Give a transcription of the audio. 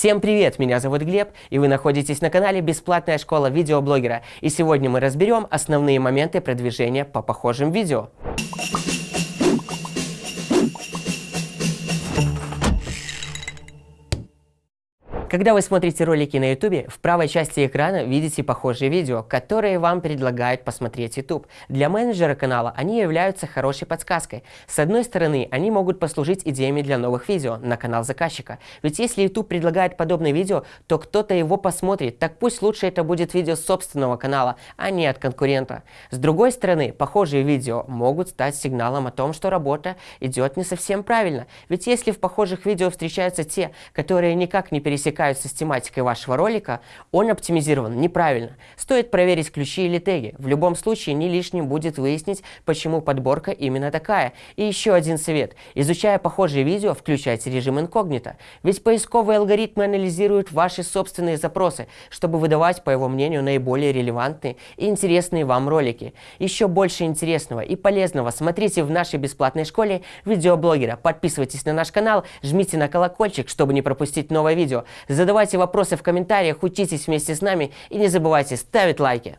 Всем привет, меня зовут Глеб, и вы находитесь на канале Бесплатная школа видеоблогера. И сегодня мы разберем основные моменты продвижения по похожим видео. Когда вы смотрите ролики на YouTube, в правой части экрана видите похожие видео, которые вам предлагает посмотреть YouTube. Для менеджера канала они являются хорошей подсказкой. С одной стороны, они могут послужить идеями для новых видео на канал заказчика. Ведь если YouTube предлагает подобное видео, то кто-то его посмотрит, так пусть лучше это будет видео собственного канала, а не от конкурента. С другой стороны, похожие видео могут стать сигналом о том, что работа идет не совсем правильно. Ведь если в похожих видео встречаются те, которые никак не пересекаются пересекаются с тематикой вашего ролика, он оптимизирован неправильно. Стоит проверить ключи или теги. В любом случае не лишним будет выяснить, почему подборка именно такая. И еще один совет. Изучая похожие видео, включайте режим инкогнито. Ведь поисковые алгоритмы анализируют ваши собственные запросы, чтобы выдавать, по его мнению, наиболее релевантные и интересные вам ролики. Еще больше интересного и полезного смотрите в нашей бесплатной школе видеоблогера. Подписывайтесь на наш канал, жмите на колокольчик, чтобы не пропустить новое видео. Задавайте вопросы в комментариях, учитесь вместе с нами и не забывайте ставить лайки.